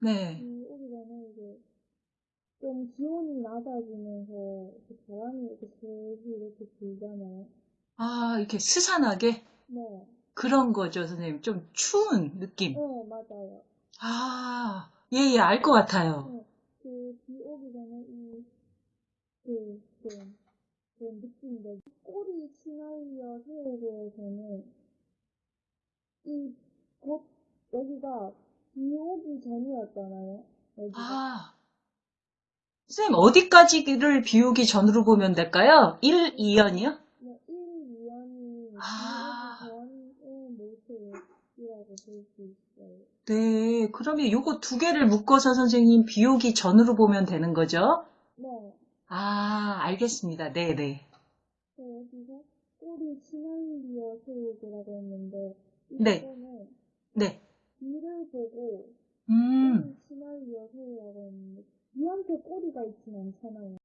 네. 비 오기 전에 이제 좀 기온이 낮아지면서 이렇게 바람이 이렇게 슬슬 이렇게 불잖아요. 아, 이렇게 스산하게? 네. 그런 거죠, 선생님. 좀 추운 느낌. 네, 맞아요. 아, 예, 예, 알 것 같아요. 네. 그 비 오기 전에 이, 그, 좀, 그런 느낌인데, 꼬리 시나리오 세계에서는 이, 곧, 여기가 비 오기 전이었잖아요. 여기가. 아, 선생님, 어디까지를 비우기 전으로 보면 될까요? 1, 2연이요? 네, 1, 2년이 아. 전의 모습이라고 볼 수 있어요. 네, 그러면 요거 두 개를 묶어서 선생님 비우기 전으로 보면 되는 거죠? 네. 아, 알겠습니다. 네, 네. 그 여기서 꼬리 시나리오 세계라고 했는데, 네. 네. 비를 보고 음, 시나리오 세계라고 했는데, 비한테 꼬리가 있진 않잖아요.